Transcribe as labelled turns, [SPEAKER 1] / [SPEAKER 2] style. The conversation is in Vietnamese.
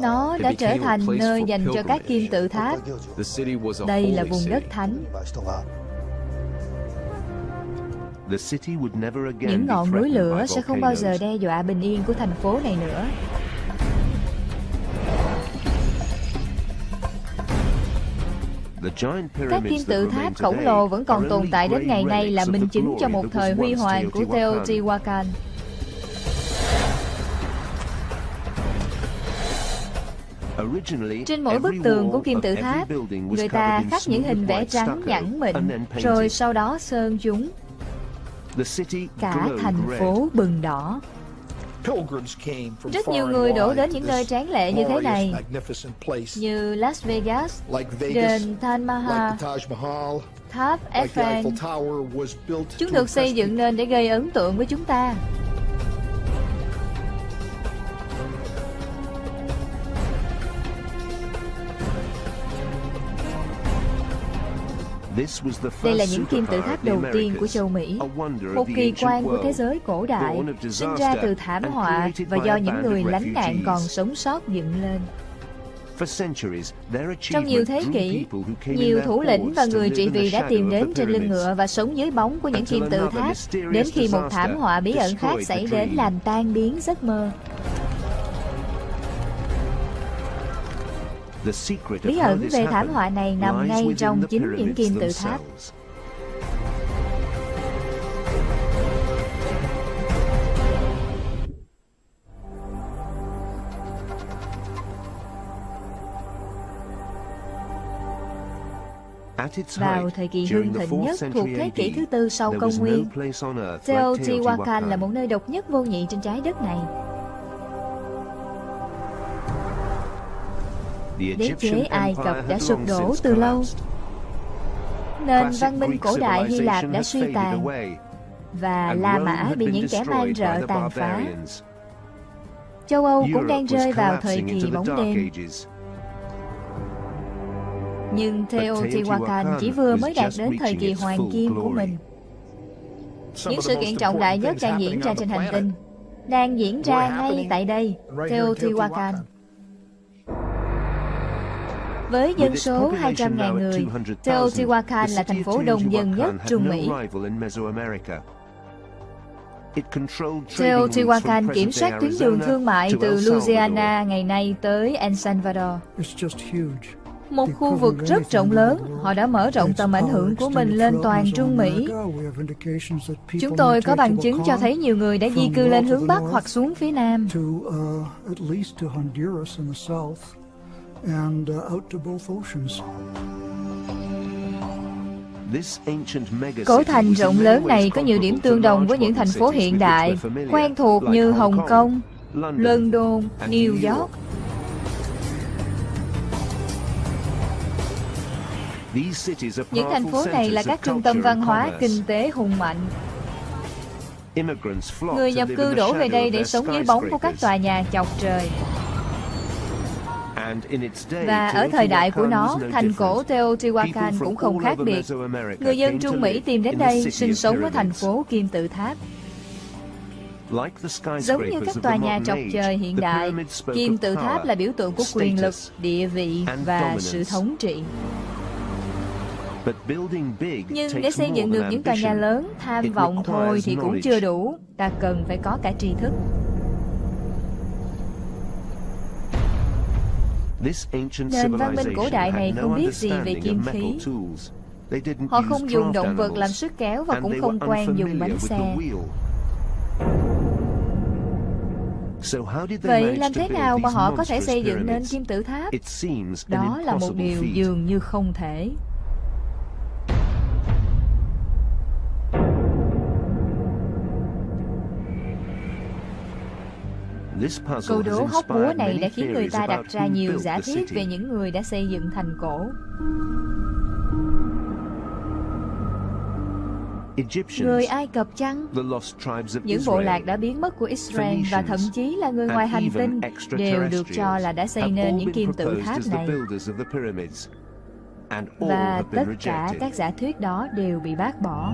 [SPEAKER 1] Nó đã trở thành nơi dành cho các kim tự tháp. Đây là vùng đất thánh. Những ngọn núi lửa sẽ không bao giờ đe dọa bình yên của thành phố này nữa. Các kim tự tháp khổng lồ vẫn còn tồn tại đến ngày nay là minh chứng cho một thời huy hoàng của Teotihuacan. Trên mỗi bức tường của kim tự tháp, người ta khắc những hình vẽ trắng nhẵn mịn, rồi sau đó sơn chúng. Cả thành phố bừng đỏ. Rất nhiều người đổ đến những nơi tráng lệ như thế này, như Las Vegas, đền Taj Mahal, tháp Eiffel. Chúng được xây dựng nên để gây ấn tượng với chúng ta. Đây là những kim tự tháp đầu tiên của châu Mỹ, một kỳ quan của thế giới cổ đại, sinh ra từ thảm họa và do những người lánh nạn còn sống sót dựng lên. Trong nhiều thế kỷ, nhiều thủ lĩnh và người trị vì đã tìm đến trên lưng ngựa và sống dưới bóng của những kim tự tháp, đến khi một thảm họa bí ẩn khác xảy đến làm tan biến giấc mơ. Bí ẩn về thảm họa này nằm ngay trong chính những kim tự tháp. Vào thời kỳ hưng thịnh nhất thuộc thế kỷ thứ tư sau công nguyên, Teotihuacan là một nơi độc nhất vô nhị trên trái đất này. Đế chế Ai Cập đã sụp đổ từ lâu. Nền văn minh cổ đại Hy Lạp đã suy tàn Và La Mã bị những kẻ man rợ tàn phá. Châu Âu cũng đang rơi vào thời kỳ bóng đêm. Nhưng Teotihuacan chỉ vừa mới đạt đến thời kỳ hoàng kim của mình. Những sự kiện trọng đại nhất đang diễn ra trên hành tinh Đang diễn ra ngay tại đây, Teotihuacan với dân số 200.000 người, Teotihuacan là thành phố đông dân nhất Trung Mỹ. Teotihuacan kiểm soát tuyến đường thương mại từ Louisiana ngày nay tới El Salvador. Một khu vực rất rộng lớn, họ đã mở rộng tầm ảnh hưởng của mình lên toàn Trung Mỹ. Chúng tôi có bằng chứng cho thấy nhiều người đã di cư lên hướng Bắc hoặc xuống phía Nam and uh, out to both oceans. Cổ thành rộng lớn này có nhiều điểm tương đồng với những thành phố hiện đại, quen thuộc như Hồng Kông, London, New York. Những thành phố này là các trung tâm văn hóa, kinh tế hùng mạnh. Người nhập cư đổ về đây để sống dưới bóng của các tòa nhà chọc trời. Và ở thời đại của nó, thành cổ Teotihuacan cũng không khác biệt. Người dân Trung Mỹ tìm đến đây sinh sống ở thành phố Kim Tự Tháp. Giống như các tòa nhà chọc trời hiện đại, Kim Tự Tháp là biểu tượng của quyền lực, địa vị và sự thống trị. Nhưng để xây dựng được những tòa nhà lớn, tham vọng thôi thì cũng chưa đủ. Ta cần phải có cả tri thức. Nền văn minh cổ đại này không biết gì về kim khí. Họ không dùng động vật làm sức kéo và cũng không quen dùng bánh xe. Vậy làm thế nào mà họ có thể xây dựng nên kim tự tháp? Đó là một điều dường như không thể. Câu đố hóc búa này đã khiến người ta đặt ra nhiều giả thiết về những người đã xây dựng thành cổ. Người Ai Cập chăng? Những bộ lạc đã biến mất của Israel và thậm chí là người ngoài hành tinh đều được cho là đã xây nên những kim tự tháp này. Và tất cả các giả thuyết đó đều bị bác bỏ.